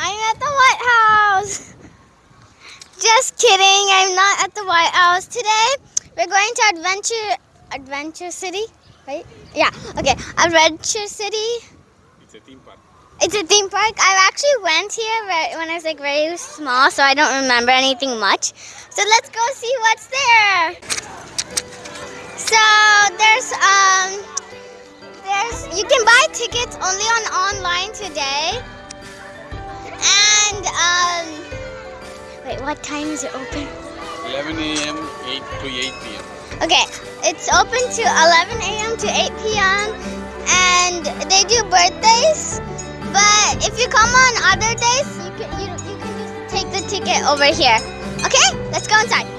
I'm at the White House. Just kidding. I'm not at the White House today. We're going to Adventure Adventure City, right? Yeah. Okay. Adventure City. It's a theme park. It's a theme park. I actually went here when I was like very small, so I don't remember anything much. So let's go see what's there. So there's um there's you can buy tickets only on online today. And um wait, what time is it open? 11 a.m. 8 to 8 p.m. Okay, it's open to 11 a.m. to 8 p.m. and they do birthdays. But if you come on other days, you can you, you can just take the ticket over here. Okay, let's go inside.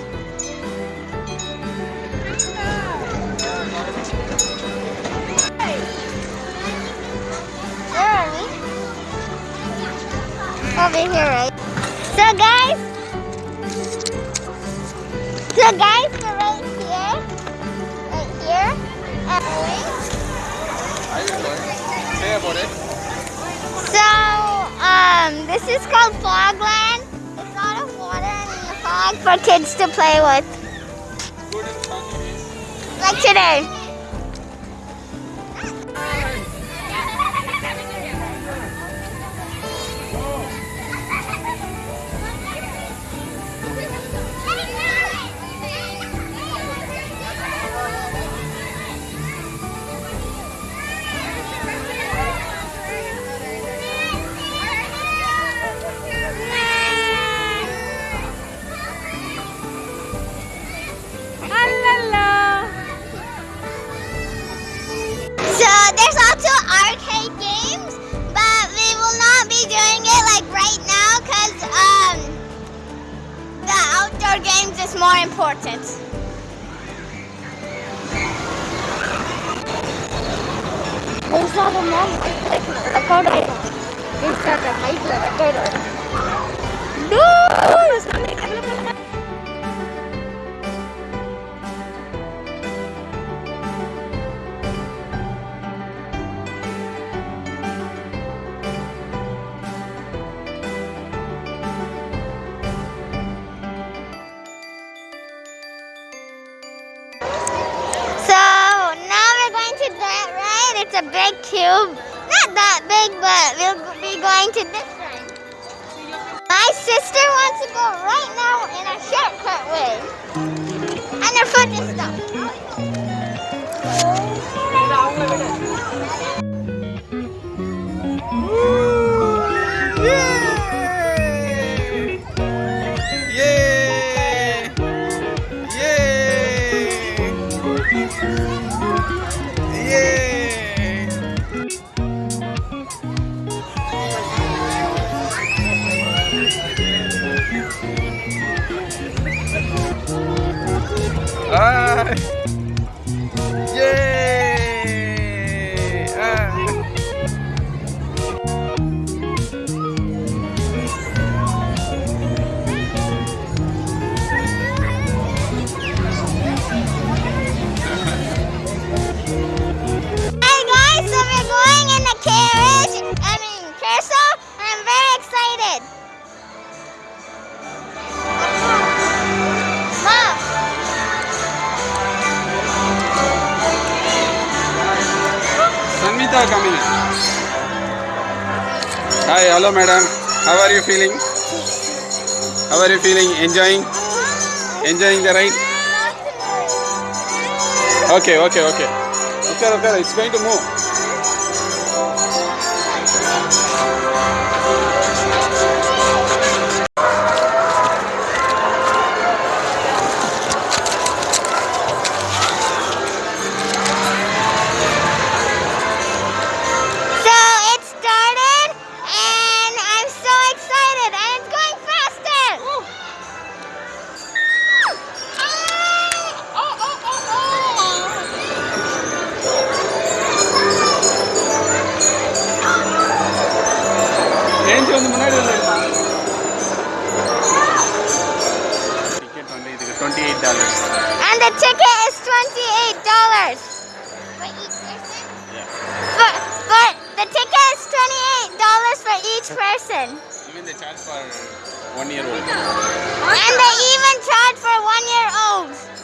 Over here, right? So guys, so guys, we're right here, right here, go. Say about it. so um, this is called Fogland. There's a lot of water and fog for kids to play with, like today. There's not a mom. A photo. There's not a photo. No! But we'll be going to this ride. My sister wants to go right now in a shortcut way. And her foot is stuck. In. Hi, hello madam. How are you feeling? How are you feeling? Enjoying? Enjoying the ride? Okay, okay, okay. Okay, okay, it's going to move. Each person. Even they charge for one year old. And they even charge for one year olds.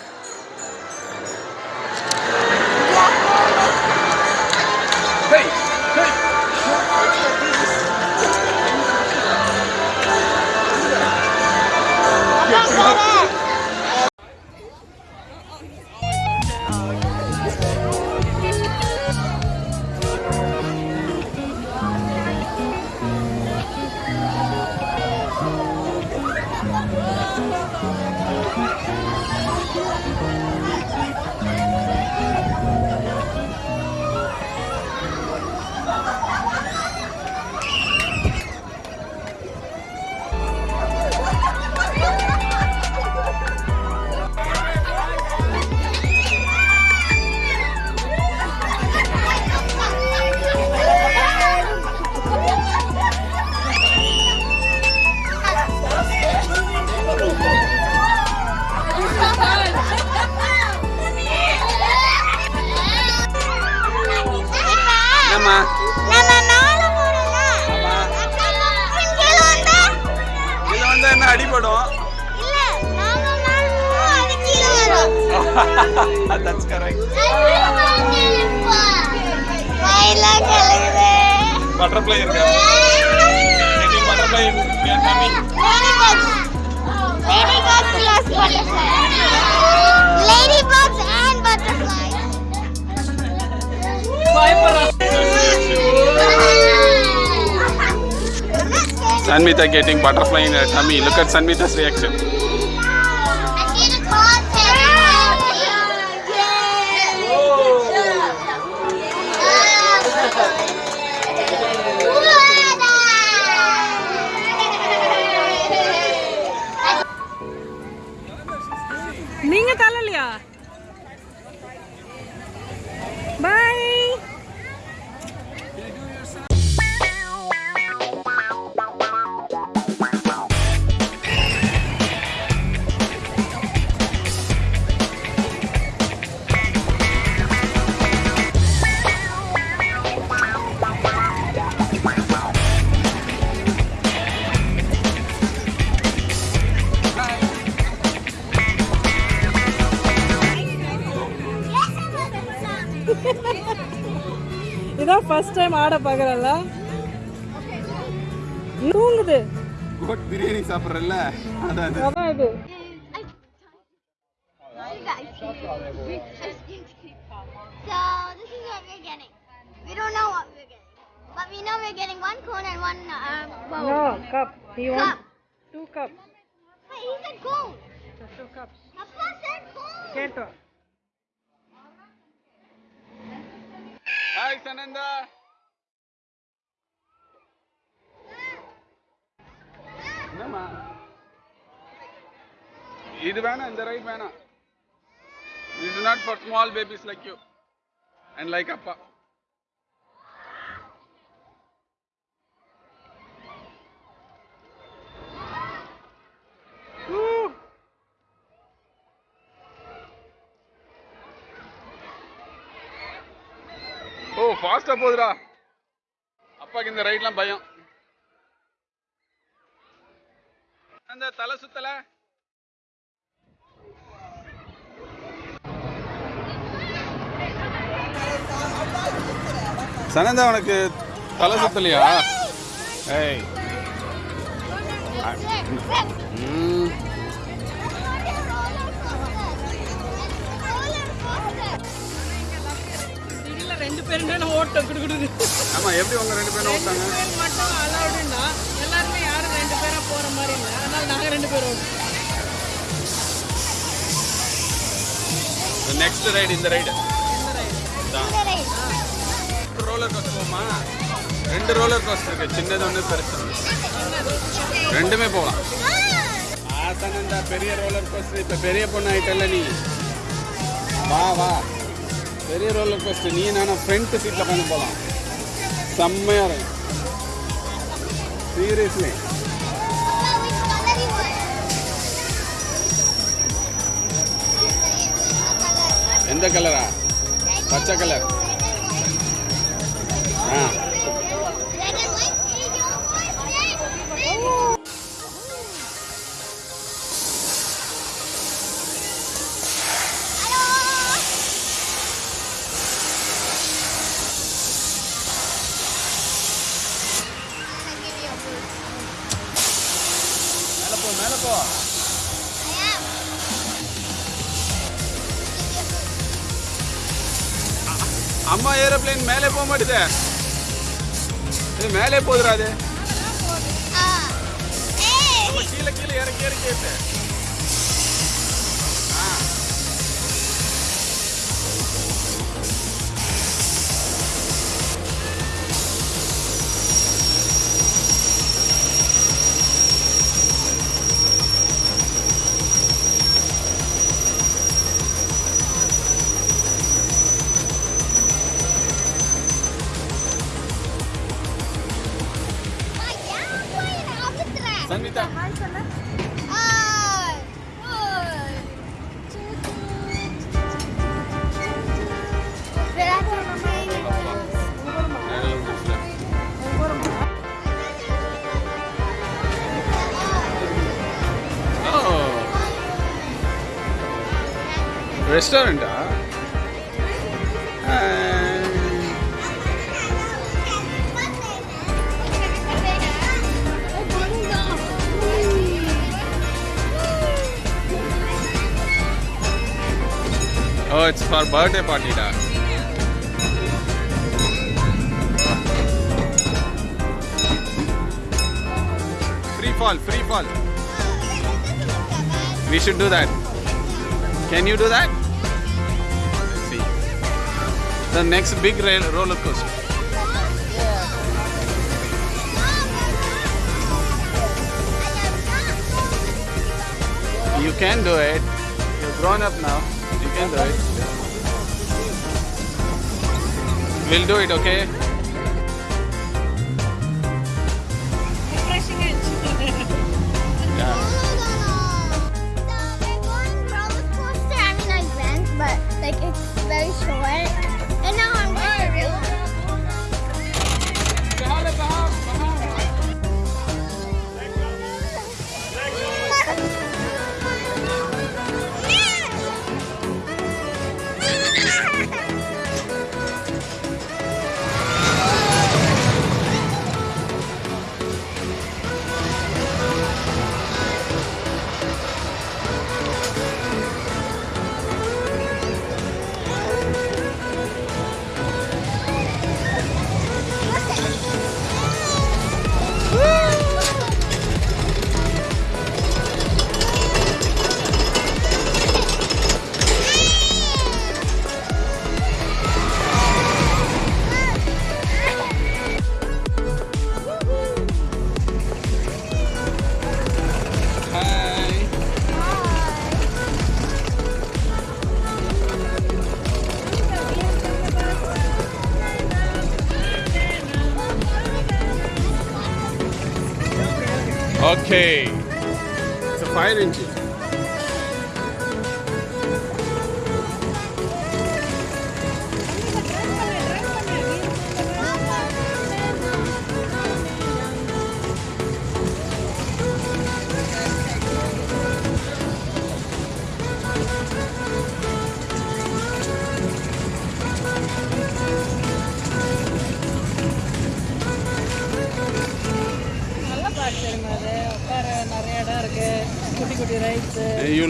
Butterfly இருக்கா Getting butterfly in your tummy. Ladybugs. Ladybugs plus butterfly. Ladybugs and butterflies. Sanmita getting butterfly in her tummy. Look at Sanmita's reaction. இதான் first time ஆட பார்க்கறல்ல தூங்குது Goat biryani சாப்பிட்றல்ல அதான் அது அதான் இது So this is what we're getting. We don't know what we're getting, but we know we're getting one cone and one uh, bowl. No cup he Cup. want two cup But he said cone. Two cups Papa said cone. கேட்டோம் hi சனந்தா என்னம்மா இது வேணாம் இந்த right வேணாம் இது not for small babies like you and like அப்பா போகுதுடா? அப்பாக்கு இந்த ரைட்லாம் பயம். அந்த தலை சுத்தல. சனந்தா உனக்கு தலை சுத்தலையா? ஏய். பேரும் ஓட்டம் குடுக்குது ஆமா எப்படி உங்க ரெண்டு பேரும் ஓட்டாங்க? பேர் மட்டும் அலௌடுன்னா எல்லாருமே யாரும் ரெண்டு பேரா போற மாதிரி இல்லை. அதனால நாங்க ரெண்டு பேரும். நெக்ஸ்ட் ரைடு இந்த ரைடு? ரோலர் கோஸ்டர் போமா? ரெண்டு ரோலர் கோஸ்டர் இருக்கு. சின்னது ஒன்று பெருசு ரெண்டுமே போகலாம். ஆசனந்தா பெரிய ரோலர் கோஸ்டர் இப்போ பெரிய பொண்ணு ஆயிட்டல்ல நீ. வா வா. பெரிய ரோலர் கோஸ்டர் நீ நானும் ஃப்ரண்ட் சீட்டில் உட்காந்து போகலாம் செம்மையாக இருக்கும். சீரியஸ்லி எந்த கலரா பச்சை கலர் ஆ. அம்மா ஏரோப்ளேன் மேலே போக மாட்டேது. இது மேலே போதுடா அது. கீழே கீழே இறக்கி இறக்கி Sanita. Restaurant, huh? Oh, it's for birthday party, da. Free fall, free fall. We should do that. Can you do that? Let's see. The next big rail roller coaster. You can do it. You're grown up now. You can do it. We'll do it, okay? Refreshing it. Yeah. But like it's very short,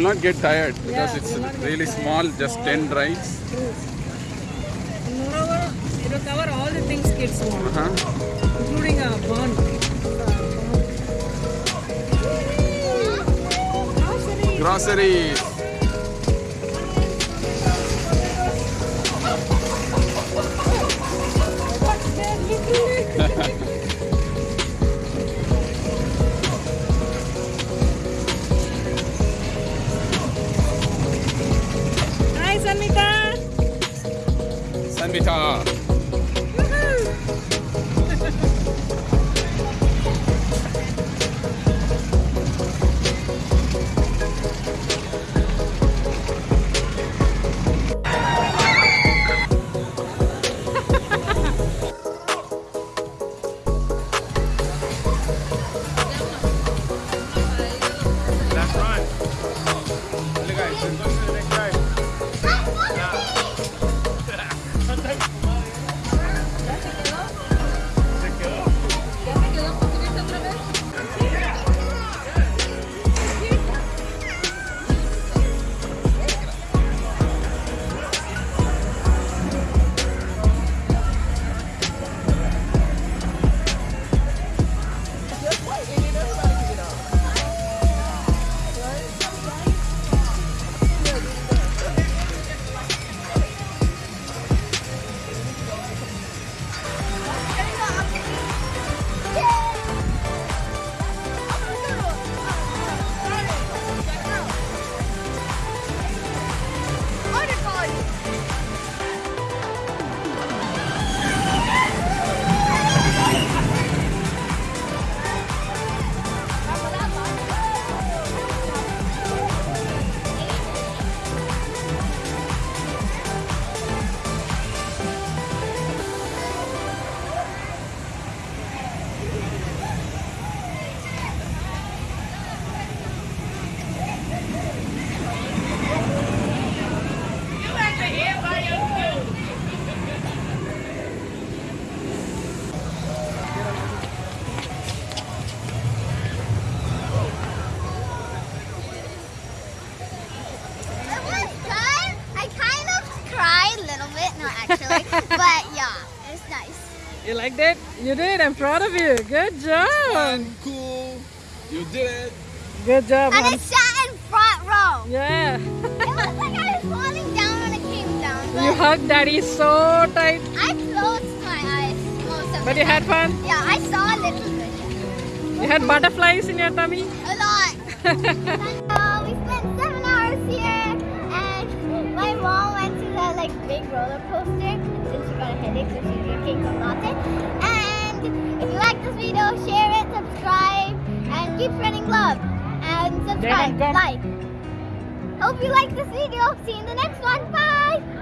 not get tired because Yeah, it's you'll not get really small, just 10 rides. moreover it will cover all the things kids want Uh-huh. including a barn Groceries. Hi 一下啊 like that? You did. I'm proud of you. Good job. Fun, cool. You did it. Good job, And I Hans. sat in front row. Yeah. It was like I was falling down when it came down. you hugged daddy so tight. I closed my eyes most of But the you had fun. Yeah, I saw a little bit. You had butterflies in your tummy. A lot. So uh, we spent seven hours here, and my mom went to the like big roller coaster since she got a headache, so she's drinking some latte. This video, share it, subscribe, and keep spreading love. And subscribe, like. Hope you like this video. See you in the next one. Bye.